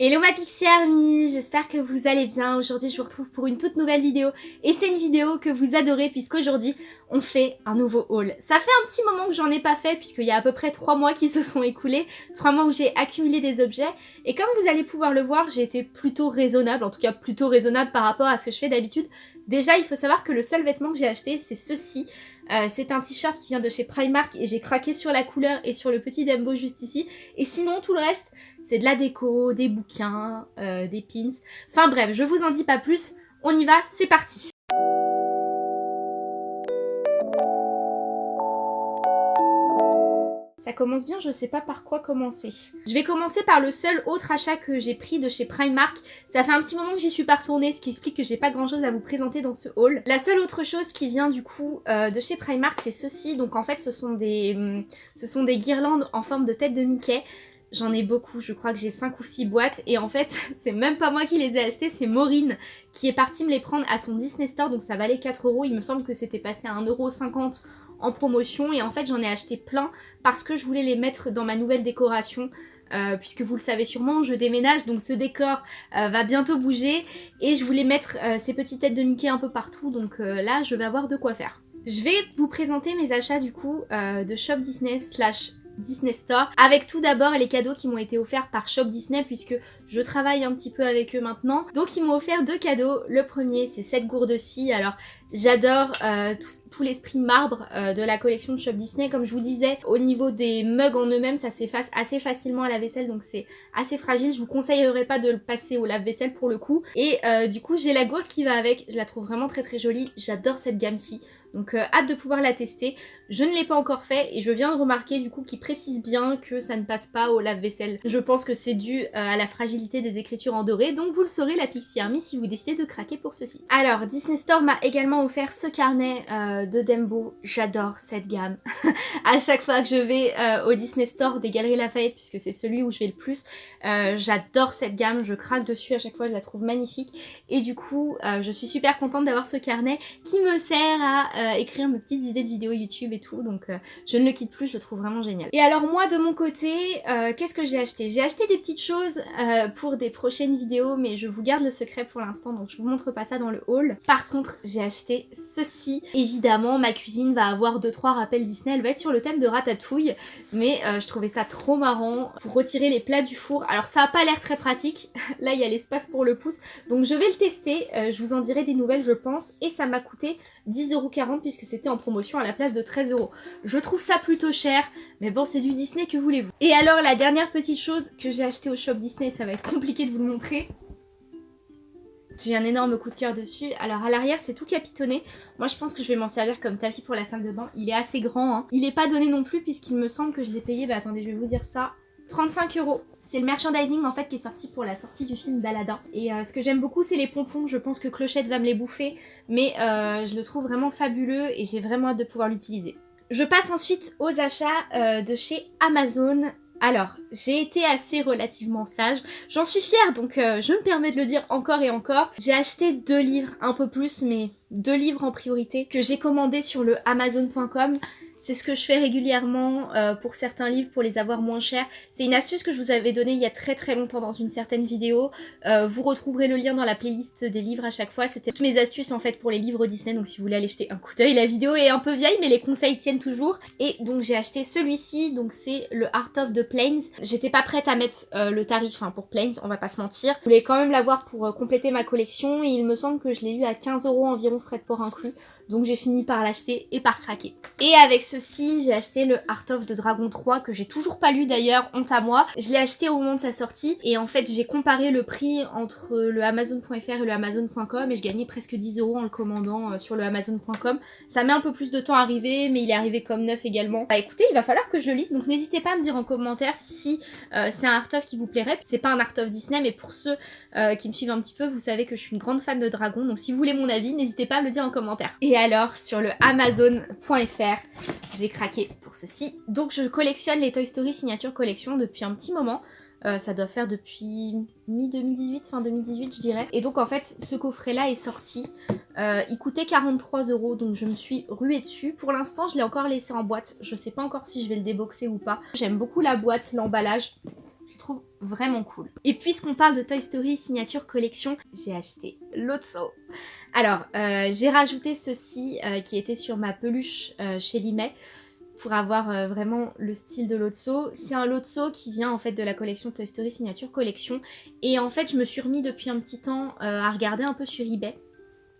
Hello ma Pixie Army, j'espère que vous allez bien. Aujourd'hui je vous retrouve pour une toute nouvelle vidéo et c'est une vidéo que vous adorez puisqu'aujourd'hui on fait un nouveau haul. Ça fait un petit moment que j'en ai pas fait puisqu'il y a à peu près 3 mois qui se sont écoulés, 3 mois où j'ai accumulé des objets et comme vous allez pouvoir le voir j'ai été plutôt raisonnable, en tout cas plutôt raisonnable par rapport à ce que je fais d'habitude. Déjà il faut savoir que le seul vêtement que j'ai acheté c'est ceci, euh, c'est un t-shirt qui vient de chez Primark et j'ai craqué sur la couleur et sur le petit Dembo juste ici. Et sinon, tout le reste, c'est de la déco, des bouquins, euh, des pins. Enfin bref, je vous en dis pas plus. On y va, c'est parti Ça commence bien, je sais pas par quoi commencer. Je vais commencer par le seul autre achat que j'ai pris de chez Primark. Ça fait un petit moment que j'y suis pas retournée, ce qui explique que j'ai pas grand chose à vous présenter dans ce haul. La seule autre chose qui vient du coup euh, de chez Primark, c'est ceci. Donc en fait, ce sont des, hum, ce sont des guirlandes en forme de tête de Mickey. J'en ai beaucoup, je crois que j'ai 5 ou 6 boîtes et en fait c'est même pas moi qui les ai achetées, c'est Maureen qui est partie me les prendre à son Disney Store donc ça valait 4 euros, il me semble que c'était passé à 1,50€ en promotion et en fait j'en ai acheté plein parce que je voulais les mettre dans ma nouvelle décoration euh, puisque vous le savez sûrement, je déménage, donc ce décor euh, va bientôt bouger, et je voulais mettre euh, ces petites têtes de Mickey un peu partout, donc là je vais avoir de quoi faire. Je vais vous présenter mes achats du coup de Shop Disney slash Disney Store avec tout d'abord les cadeaux qui m'ont été offerts par Shop Disney puisque je travaille un petit peu avec eux maintenant. Donc ils m'ont offert deux cadeaux. Le premier c'est cette gourde-ci. Alors j'adore euh, tout, l'esprit marbre euh, de la collection de Shop Disney. Comme je vous disais, au niveau des mugs en eux-mêmes ça s'efface assez facilement à la vaisselle donc c'est assez fragile. Je vous conseillerais pas de le passer au lave-vaisselle pour le coup. Et euh, du coup j'ai la gourde qui va avec. Je la trouve vraiment très très jolie. J'adore cette gamme-ci. Donc hâte de pouvoir la tester. Je ne l'ai pas encore fait et je viens de remarquer du coup qu'il précise bien que ça ne passe pas au lave-vaisselle. Je pense que c'est dû euh, à la fragilité des écritures en doré, donc vous le saurez la Pixie Army si vous décidez de craquer pour ceci. Alors Disney Store m'a également offert ce carnet euh, de Dembo. J'adore cette gamme. à chaque fois que je vais au Disney Store des Galeries Lafayette, puisque c'est celui où je vais le plus, j'adore cette gamme, je craque dessus à chaque fois, je la trouve magnifique. Et du coup, je suis super contente d'avoir ce carnet qui me sert à euh, écrire mes petites idées de vidéos YouTube tout, donc euh, je ne le quitte plus, je le trouve vraiment génial. Et alors moi de mon côté, euh, qu'est-ce que j'ai acheté? J'ai acheté des petites choses pour des prochaines vidéos, mais je vous garde le secret pour l'instant, donc je vous montre pas ça dans le haul. Par contre, j'ai acheté ceci. Évidemment, ma cuisine va avoir 2-3 rappels Disney, elle va être sur le thème de ratatouille, mais je trouvais ça trop marrant pour retirer les plats du four. Alors ça a pas l'air très pratique, là il y a l'espace pour le pouce, donc je vais le tester, je vous en dirai des nouvelles je pense, et ça m'a coûté 10,40€ puisque c'était en promotion à la place de 13 euros. Je trouve ça plutôt cher, mais bon c'est du Disney que voulez-vous? Et alors la dernière petite chose que j'ai acheté au shop Disney, ça va être compliqué de vous le montrer. J'ai un énorme coup de cœur dessus. Alors à l'arrière c'est tout capitonné. Moi je pense que je vais m'en servir comme tapis pour la salle de bain. Il est assez grand. Hein. Il n'est pas donné non plus puisqu'il me semble que je l'ai payé, bah attendez je vais vous dire ça, 35 euros. C'est le merchandising en fait qui est sorti pour la sortie du film d'Aladin. Et euh, ce que j'aime beaucoup c'est les pompons, je pense que Clochette va me les bouffer, mais euh, je le trouve vraiment fabuleux et j'ai vraiment hâte de pouvoir l'utiliser. Je passe ensuite aux achats euh, de chez Amazon. Alors, j'ai été assez relativement sage, j'en suis fière donc je me permets de le dire encore et encore. J'ai acheté deux livres, un peu plus mais deux livres en priorité que j'ai commandés sur le amazon.com. C'est ce que je fais régulièrement euh, pour certains livres pour les avoir moins chers. C'est une astuce que je vous avais donnée il y a très très longtemps dans une certaine vidéo. Euh, vous retrouverez le lien dans la playlist des livres à chaque fois. C'était toutes mes astuces en fait pour les livres Disney. Donc si vous voulez aller jeter un coup d'œil, la vidéo est un peu vieille mais les conseils tiennent toujours. Et donc j'ai acheté celui-ci. Donc c'est le Art of the Plains. J'étais pas prête à mettre euh, le tarif hein, pour Plains, on va pas se mentir. Je voulais quand même l'avoir pour compléter ma collection. Et il me semble que je l'ai eu à 15 euros environ frais de port inclus. Donc j'ai fini par l'acheter et par craquer. Et avec ceci, j'ai acheté le Art of the Dragon 3 que j'ai toujours pas lu d'ailleurs, honte à moi. Je l'ai acheté au moment de sa sortie et en fait j'ai comparé le prix entre le Amazon.fr et le Amazon.com et je gagnais presque 10 euros en le commandant euh, sur le Amazon.com. Ça met un peu plus de temps à arriver mais il est arrivé comme neuf également. Bah écoutez, il va falloir que je le lise donc n'hésitez pas à me dire en commentaire si euh, c'est un Art of qui vous plairait. C'est pas un Art of Disney mais pour ceux euh, qui me suivent un petit peu, vous savez que je suis une grande fan de dragons donc si vous voulez mon avis, n'hésitez pas à me le dire en commentaire. Alors, sur le Amazon.fr, j'ai craqué pour ceci. Donc je collectionne les Toy Story Signature Collection depuis un petit moment. Euh, ça doit faire depuis mi-2018, fin 2018 je dirais. Et donc en fait ce coffret là est sorti. Euh, il coûtait 43 euros donc je me suis ruée dessus. Pour l'instant je l'ai encore laissé en boîte. Je sais pas encore si je vais le déboxer ou pas. J'aime beaucoup la boîte, l'emballage trouve vraiment cool. Et puisqu'on parle de Toy Story Signature Collection, j'ai acheté Lotso. Alors, euh, j'ai rajouté ceci euh, qui était sur ma peluche euh, chez Limet pour avoir vraiment le style de Lotso. C'est un Lotso qui vient en fait de la collection Toy Story Signature Collection. Et en fait, je me suis remis depuis un petit temps à regarder un peu sur eBay.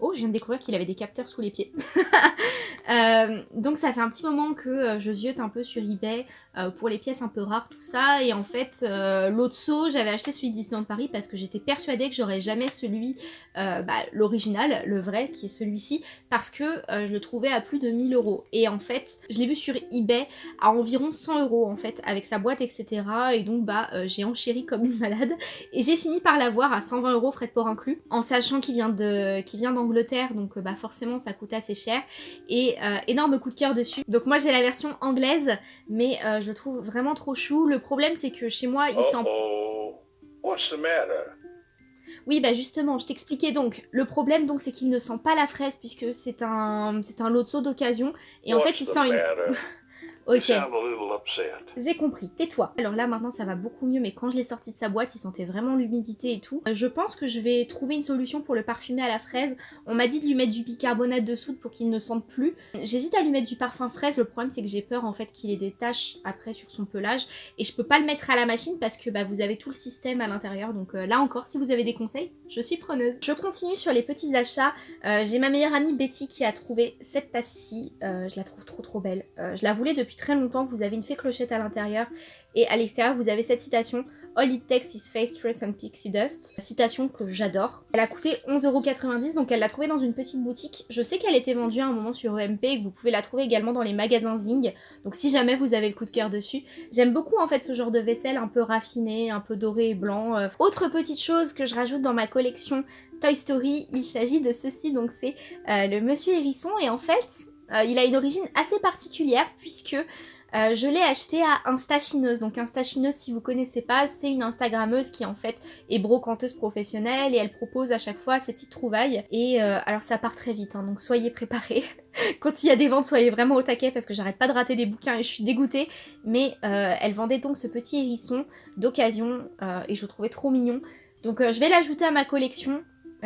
Oh, je viens de découvrir qu'il avait des capteurs sous les pieds. Euh, donc ça fait un petit moment que euh, je ziote un peu sur eBay euh, pour les pièces un peu rares, tout ça. Et en fait, l'autre saut, j'avais acheté celui de Disneyland Paris parce que j'étais persuadée que j'aurais jamais celui, bah, l'original, le vrai, qui est celui-ci, parce que je le trouvais à plus de 1000 euros. Et en fait, je l'ai vu sur eBay à environ 100 euros en fait, avec sa boîte, etc. Et donc bah j'ai enchéri comme une malade. Et j'ai fini par l'avoir à 120 euros frais de port inclus, en sachant qu'il vient d'Angleterre, donc bah forcément ça coûte assez cher. Et euh, énorme coup de cœur dessus. Donc moi j'ai la version anglaise, mais euh, je le trouve vraiment trop chou. Le problème c'est que chez moi il sent... Oui, bah justement, je t'expliquais donc. Le problème donc c'est qu'il ne sent pas la fraise puisque c'est un c'est un lot de d'occasion et en fait il sent une Ok. J'ai compris, tais-toi. Alors là maintenant ça va beaucoup mieux mais quand je l'ai sorti de sa boîte il sentait vraiment l'humidité et tout. Euh, je pense que je vais trouver une solution pour le parfumer à la fraise. On m'a dit de lui mettre du bicarbonate de soude pour qu'il ne sente plus. J'hésite à lui mettre du parfum fraise, le problème c'est que j'ai peur en fait qu'il ait des taches après sur son pelage et je peux pas le mettre à la machine parce que bah, vous avez tout le système à l'intérieur donc euh, là encore si vous avez des conseils je suis preneuse. Je continue sur les petits achats. Euh, j'ai ma meilleure amie Betty qui a trouvé cette tasse-ci. je la trouve trop trop belle. je la voulais depuis très longtemps, vous avez une fée clochette à l'intérieur et à l'extérieur vous avez cette citation All it takes is face, stress and pixie dust. Citation que j'adore. Elle a coûté 11,90€ donc elle l'a trouvée dans une petite boutique. Je sais qu'elle était vendue à un moment sur EMP et que vous pouvez la trouver également dans les magasins Zing. Donc si jamais vous avez le coup de cœur dessus. J'aime beaucoup en fait ce genre de vaisselle un peu raffiné, un peu doré et blanc. Euh, autre petite chose que je rajoute dans ma collection Toy Story, il s'agit de ceci donc c'est euh, le Monsieur Hérisson et en fait il a une origine assez particulière puisque euh, je l'ai acheté à Instachineuse. Donc Instachineuse, si vous connaissez pas, c'est une Instagrammeuse qui en fait est brocanteuse professionnelle et elle propose à chaque fois ses petites trouvailles. Et euh, alors ça part très vite, hein, donc soyez préparés. Quand il y a des ventes, soyez vraiment au taquet parce que j'arrête pas de rater des bouquins et je suis dégoûtée. Mais elle vendait donc ce petit hérisson d'occasion et je le trouvais trop mignon. Donc je vais l'ajouter à ma collection.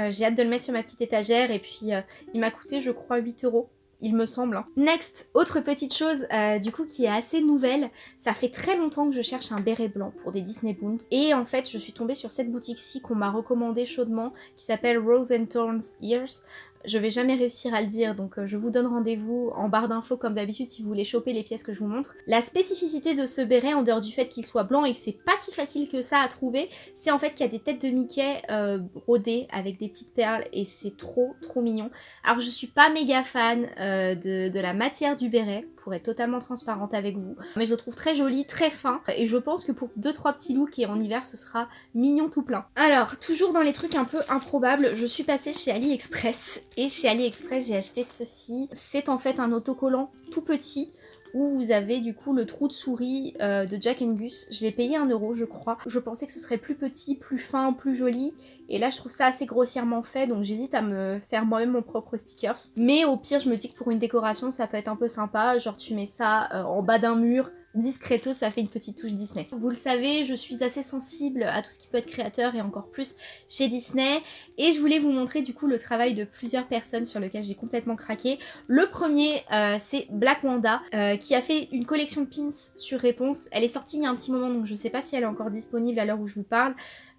J'ai hâte de le mettre sur ma petite étagère et puis il m'a coûté je crois 8 euros il me semble. Hein. Next, autre petite chose euh, du coup qui est assez nouvelle, ça fait très longtemps que je cherche un béret blanc pour des Disney Bound et en fait je suis tombée sur cette boutique-ci qu'on m'a recommandé chaudement qui s'appelle Rose and Thorns Ears. Je vais jamais réussir à le dire, donc euh, je vous donne rendez-vous en barre d'infos comme d'habitude si vous voulez choper les pièces que je vous montre. La spécificité de ce béret, en dehors du fait qu'il soit blanc et que c'est pas si facile que ça à trouver, c'est en fait qu'il y a des têtes de Mickey euh, brodées avec des petites perles et c'est trop trop mignon. Alors je suis pas méga fan euh, de, de, la matière du béret, pour être totalement transparente avec vous, mais je le trouve très joli, très fin et je pense que pour 2-3 petits looks et en hiver ce sera mignon tout plein. Alors, toujours dans les trucs un peu improbables, je suis passée chez AliExpress et chez AliExpress, j'ai acheté ceci. C'est en fait un autocollant tout petit où vous avez du coup le trou de souris euh, de Jack Gus. Je l'ai payé 1 euro je crois. Je pensais que ce serait plus petit, plus fin, plus joli. Et là je trouve ça assez grossièrement fait donc j'hésite à me faire moi-même mon propre stickers. Mais au pire je me dis que pour une décoration ça peut être un peu sympa. Genre tu mets ça euh, en bas d'un mur discreto, ça fait une petite touche Disney. Vous le savez, je suis assez sensible à tout ce qui peut être créateur et encore plus chez Disney. Et je voulais vous montrer du coup le travail de plusieurs personnes sur lequel j'ai complètement craqué. Le premier, euh, c'est Black Wanda, euh, qui a fait une collection de pins sur réponse. Elle est sortie il y a un petit moment, donc je sais pas si elle est encore disponible à l'heure où je vous parle.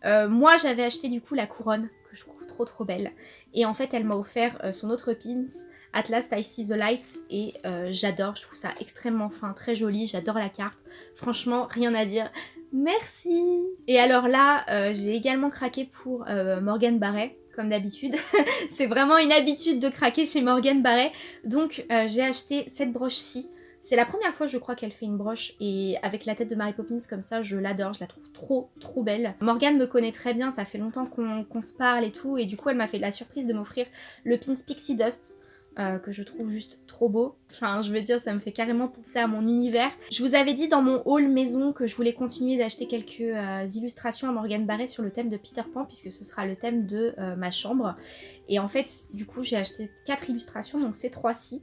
Euh, moi, j'avais acheté du coup la couronne, trop belle. Et en fait, elle m'a offert son autre pins Atlas I See the Light et euh, j'adore, je trouve ça extrêmement fin, très joli, j'adore la carte. Franchement, rien à dire. Merci Et alors là, euh, j'ai également craqué pour euh, Morgan Barret, comme d'habitude. C'est vraiment une habitude de craquer chez Morgan Barret. Donc j'ai acheté cette broche-ci. C'est la première fois, je crois, qu'elle fait une broche et avec la tête de Mary Poppins comme ça, je l'adore, je la trouve trop, trop belle. Morgane me connaît très bien, ça fait longtemps qu'on se parle et tout, et du coup, elle m'a fait la surprise de m'offrir le pins Pixie Dust. Euh, que je trouve juste trop beau. Enfin, je veux dire, ça me fait carrément penser à mon univers. Je vous avais dit dans mon haul maison que je voulais continuer d'acheter quelques euh, illustrations à Morgane Barré sur le thème de Peter Pan, puisque ce sera le thème de euh, ma chambre. Et en fait, du coup, j'ai acheté 4 illustrations, donc ces 3-ci.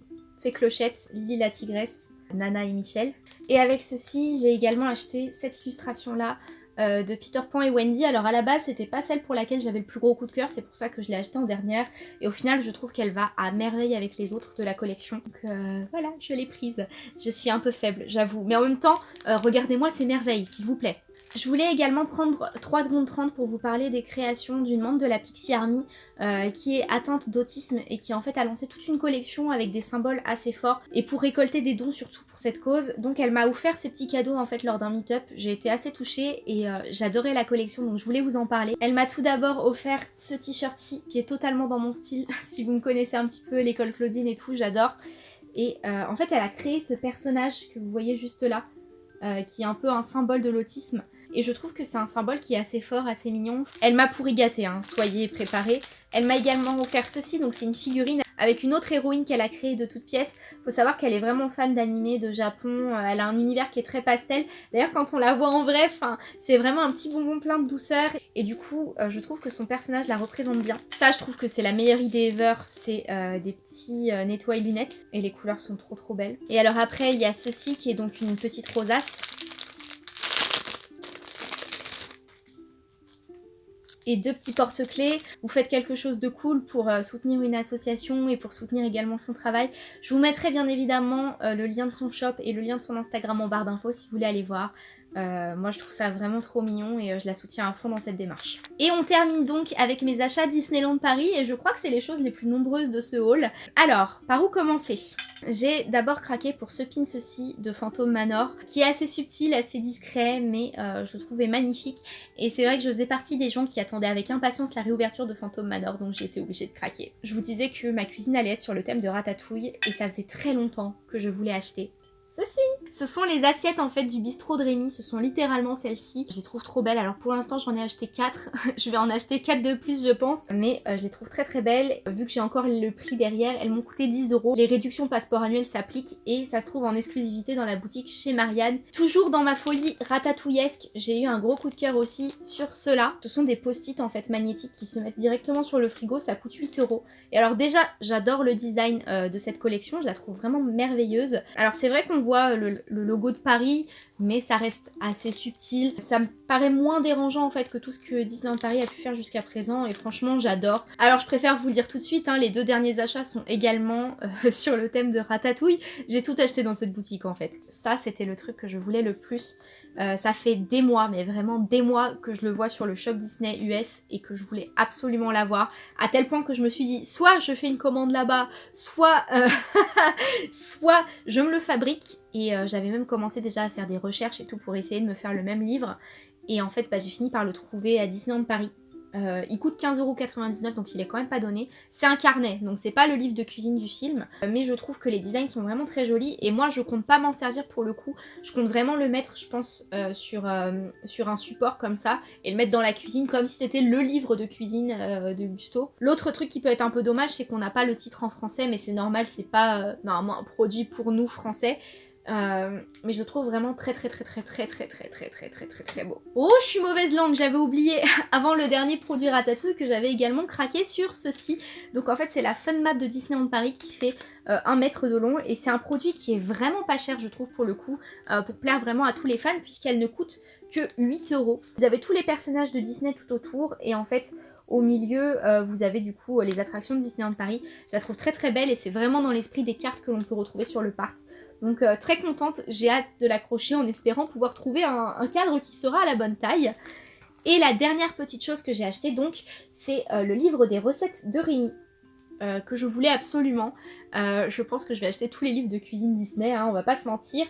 Clochette, Lily la Tigresse, Nana et Michel. Et avec ceci, j'ai également acheté cette illustration-là euh, de Peter Pan et Wendy. Alors à la base, c'était pas celle pour laquelle j'avais le plus gros coup de cœur, c'est pour ça que je l'ai achetée en dernière. Et au final, je trouve qu'elle va à merveille avec les autres de la collection. Donc euh, voilà, je l'ai prise. Je suis un peu faible, j'avoue. Mais en même temps, euh, regardez-moi ces merveilles, s'il vous plaît. Je voulais également prendre 3 secondes 30 pour vous parler des créations d'une membre de la Pixie Army euh, qui est atteinte d'autisme et qui en fait a lancé toute une collection avec des symboles assez forts et pour récolter des dons surtout pour cette cause. Donc elle m'a offert ces petits cadeaux en fait lors d'un meet-up. J'ai été assez touchée et euh, j'adorais la collection donc je voulais vous en parler. Elle m'a tout d'abord offert ce t-shirt-ci qui est totalement dans mon style. si vous me connaissez un petit peu l'école Claudine et tout, j'adore. Et euh, en fait elle a créé ce personnage que vous voyez juste là. qui est un peu un symbole de l'autisme et je trouve que c'est un symbole qui est assez fort, assez mignon. Elle m'a pourri gâté, hein, soyez préparés. Elle m'a également offert ceci, donc c'est une figurine avec une autre héroïne qu'elle a créée de toutes pièces. Faut savoir qu'elle est vraiment fan d'animé, de Japon, euh, elle a un univers qui est très pastel. D'ailleurs quand on la voit en vrai, c'est vraiment un petit bonbon plein de douceur. Et du coup, euh, je trouve que son personnage la représente bien. Ça, je trouve que c'est la meilleure idée ever, c'est euh, des petits nettoy lunettes. Et les couleurs sont trop trop belles. Et alors après, il y a ceci qui est donc une petite rosace. Et deux petits porte-clés. Vous faites quelque chose de cool pour euh, soutenir une association et pour soutenir également son travail. Je vous mettrai bien évidemment euh, le lien de son shop et le lien de son Instagram en barre d'infos si vous voulez aller voir. Euh, moi je trouve ça vraiment trop mignon et je la soutiens à fond dans cette démarche. Et on termine donc avec mes achats Disneyland Paris et je crois que c'est les choses les plus nombreuses de ce haul. Alors, par où commencer? J'ai d'abord craqué pour ce pin ceci de Phantom Manor, qui est assez subtil, assez discret, mais euh, je le trouvais magnifique. Et c'est vrai que je faisais partie des gens qui attendaient avec impatience la réouverture de Phantom Manor, donc été obligée de craquer. Je vous disais que ma cuisine allait être sur le thème de ratatouille, et ça faisait très longtemps que je voulais acheter ceci. Ce sont les assiettes en fait du bistrot de Rémi, ce sont littéralement celles-ci. Je les trouve trop belles, alors pour l'instant j'en ai acheté 4, je vais en acheter 4 de plus je pense, mais euh, je les trouve très très belles. Vu que j'ai encore le prix derrière, elles m'ont coûté 10 euros. Les réductions passeport annuel s'appliquent et ça se trouve en exclusivité dans la boutique chez Marianne. Toujours dans ma folie ratatouillesque, j'ai eu un gros coup de cœur aussi sur ceux-là. Ce sont des post-it en fait magnétiques qui se mettent directement sur le frigo, ça coûte 8 euros. Et alors déjà, j'adore le design euh, de cette collection, je la trouve vraiment merveilleuse. Alors c'est vrai qu'on on voit le, logo de Paris, mais ça reste assez subtil. Ça me paraît moins dérangeant en fait que tout ce que Disneyland Paris a pu faire jusqu'à présent et franchement j'adore. Alors je préfère vous le dire tout de suite, hein, les deux derniers achats sont également euh, sur le thème de Ratatouille. J'ai tout acheté dans cette boutique en fait. Ça c'était le truc que je voulais le plus. Euh, ça fait des mois, mais vraiment des mois que je le vois sur le shop Disney US et que je voulais absolument l'avoir. À tel point que je me suis dit, soit je fais une commande là-bas, soit, euh, je me le fabrique. Et euh, j'avais même commencé déjà à faire des recherches et tout pour essayer de me faire le même livre. Et en fait, bah, j'ai fini par le trouver à Disneyland Paris. Euh, il coûte 15,99€ donc il est quand même pas donné. C'est un carnet, donc c'est pas le livre de cuisine du film, euh, mais je trouve que les designs sont vraiment très jolis et moi je compte pas m'en servir pour le coup. Je compte vraiment le mettre, je pense, euh, sur, sur un support comme ça et le mettre dans la cuisine comme si c'était le livre de cuisine de Gusto. L'autre truc qui peut être un peu dommage, c'est qu'on n'a pas le titre en français, mais c'est normal, c'est pas normalement un produit pour nous français. Euh, mais je trouve vraiment très très très très très très très très très très très très beau. Oh, je suis mauvaise langue, j'avais oublié avant le dernier produit Ratatouille que j'avais également craqué sur ceci. Donc en fait c'est la Fun Map de Disneyland Paris qui fait euh, un mètre de long et c'est un produit qui est vraiment pas cher je trouve pour le coup, euh, pour plaire vraiment à tous les fans puisqu'elle ne coûte que 8 euros. Vous avez tous les personnages de Disney tout autour et en fait au milieu, vous avez du coup les attractions de Disneyland Paris. Je la trouve très très belle et c'est vraiment dans l'esprit des cartes que l'on peut retrouver sur le parc. Donc euh, très contente, j'ai hâte de l'accrocher en espérant pouvoir trouver un, cadre qui sera à la bonne taille. Et la dernière petite chose que j'ai acheté donc, c'est euh, le livre des recettes de Rémi. Euh, que je voulais absolument. Euh, je pense que je vais acheter tous les livres de cuisine Disney, hein, on va pas se mentir.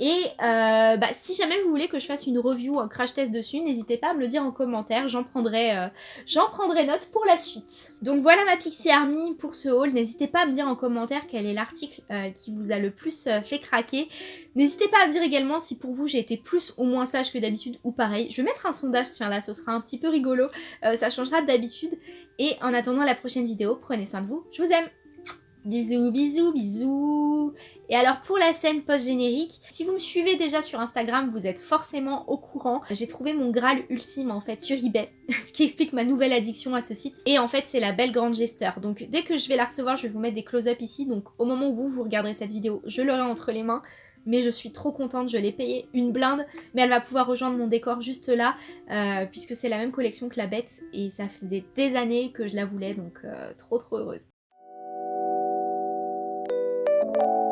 Et euh, bah, si jamais vous voulez que je fasse une review, un crash test dessus, n'hésitez pas à me le dire en commentaire, j'en prendrai, j'en prendrai note pour la suite. Donc voilà ma Pixie Army pour ce haul, n'hésitez pas à me dire en commentaire quel est l'article qui vous a le plus fait craquer. N'hésitez pas à me dire également si pour vous j'ai été plus ou moins sage que d'habitude ou pareil. Je vais mettre un sondage, tiens là, ce sera un petit peu rigolo, ça changera d'habitude. Et en attendant la prochaine vidéo, prenez soin de vous, je vous aime Bisous, bisous, bisous Et alors pour la scène post-générique, si vous me suivez déjà sur Instagram, vous êtes forcément au courant. J'ai trouvé mon Graal ultime en fait sur eBay, ce qui explique ma nouvelle addiction à ce site. Et en fait c'est la belle grande Jester. Donc dès que je vais la recevoir, je vais vous mettre des close-up ici. Donc au moment où vous, vous regarderez cette vidéo, je l'aurai entre les mains. mais je suis trop contente, je l'ai payée une blinde, mais elle va pouvoir rejoindre mon décor juste là, euh, puisque c'est la même collection que la bête, et ça faisait des années que je la voulais, donc euh, trop trop heureuse. you